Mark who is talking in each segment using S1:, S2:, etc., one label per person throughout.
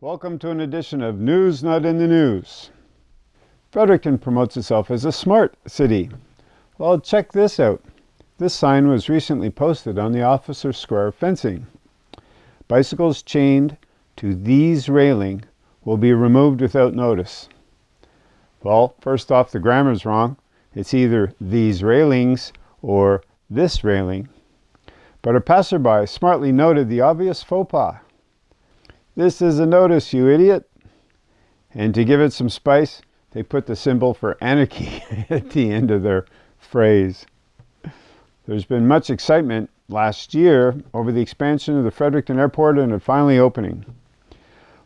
S1: Welcome to an edition of News Not in the News. Fredericton promotes itself as a smart city. Well, check this out. This sign was recently posted on the Officers' Square fencing. Bicycles chained to these railing will be removed without notice. Well, first off, the grammar's wrong. It's either these railings or this railing. But a passerby smartly noted the obvious faux pas. This is a notice, you idiot. And to give it some spice, they put the symbol for anarchy at the end of their phrase. There's been much excitement last year over the expansion of the Fredericton Airport and it finally opening.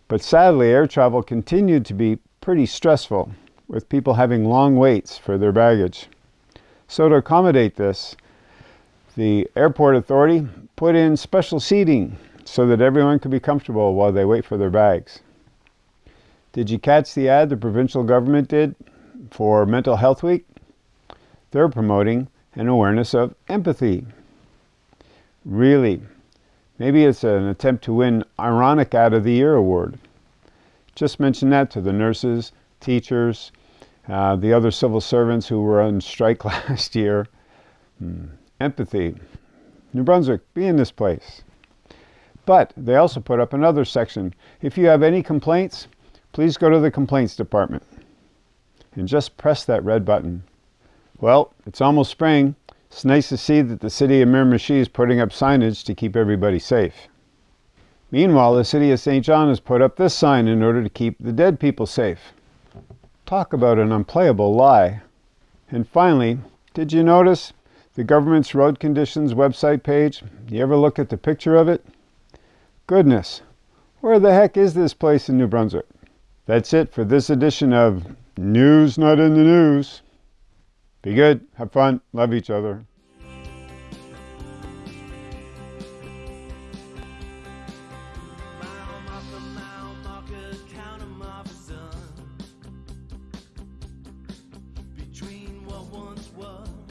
S1: But sadly, air travel continued to be pretty stressful, with people having long waits for their baggage. So to accommodate this, the airport authority put in special seating so that everyone could be comfortable while they wait for their bags. Did you catch the ad the provincial government did for Mental Health Week? They're promoting an awareness of empathy. Really, maybe it's an attempt to win Ironic Ad of the Year award. Just mention that to the nurses, teachers, uh, the other civil servants who were on strike last year. Hmm. Empathy. New Brunswick, be in this place. But they also put up another section. If you have any complaints, please go to the complaints department and just press that red button. Well, it's almost spring. It's nice to see that the city of Miramichi is putting up signage to keep everybody safe. Meanwhile, the city of Saint John has put up this sign in order to keep the dead people safe. Talk about an unplayable lie. And finally, did you notice the government's road conditions website page? You ever look at the picture of it? Goodness, where the heck is this place in New Brunswick? That's it for this edition of News Not in the News. Be good, have fun, love each other. once was